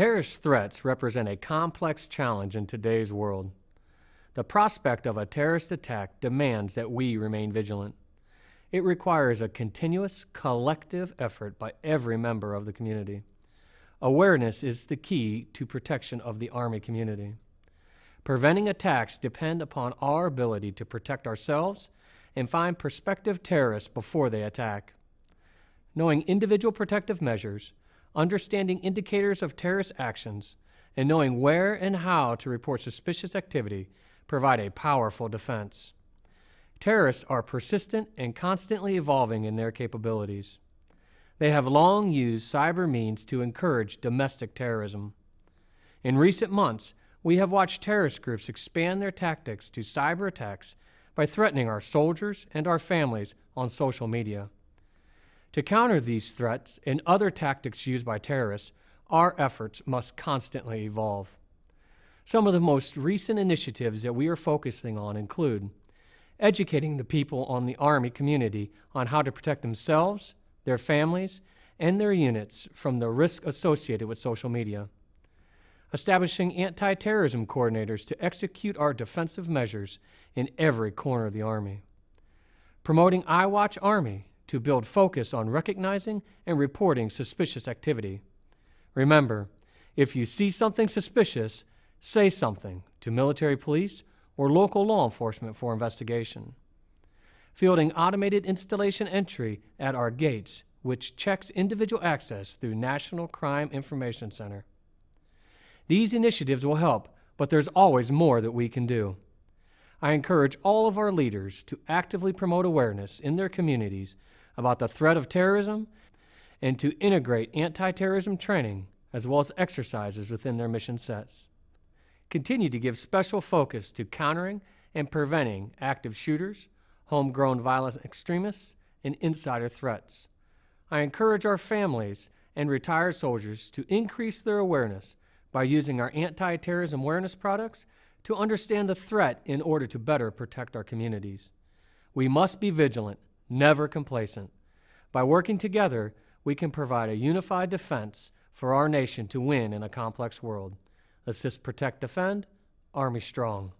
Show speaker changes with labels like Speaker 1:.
Speaker 1: Terrorist threats represent a complex challenge in today's world. The prospect of a terrorist attack demands that we remain vigilant. It requires a continuous, collective effort by every member of the community. Awareness is the key to protection of the Army community. Preventing attacks depend upon our ability to protect ourselves and find prospective terrorists before they attack. Knowing individual protective measures, understanding indicators of terrorist actions, and knowing where and how to report suspicious activity provide a powerful defense. Terrorists are persistent and constantly evolving in their capabilities. They have long used cyber means to encourage domestic terrorism. In recent months, we have watched terrorist groups expand their tactics to cyber attacks by threatening our soldiers and our families on social media. To counter these threats and other tactics used by terrorists, our efforts must constantly evolve. Some of the most recent initiatives that we are focusing on include educating the people on the Army community on how to protect themselves, their families, and their units from the risk associated with social media establishing anti-terrorism coordinators to execute our defensive measures in every corner of the Army, promoting iWatch Army to build focus on recognizing and reporting suspicious activity. Remember, if you see something suspicious, say something to military police or local law enforcement for investigation. Fielding automated installation entry at our gates, which checks individual access through National Crime Information Center. These initiatives will help, but there's always more that we can do. I encourage all of our leaders to actively promote awareness in their communities about the threat of terrorism and to integrate anti-terrorism training as well as exercises within their mission sets. Continue to give special focus to countering and preventing active shooters, homegrown violent extremists, and insider threats. I encourage our families and retired soldiers to increase their awareness by using our anti-terrorism awareness products to understand the threat in order to better protect our communities. We must be vigilant, never complacent. By working together, we can provide a unified defense for our nation to win in a complex world. Assist, protect, defend, Army strong.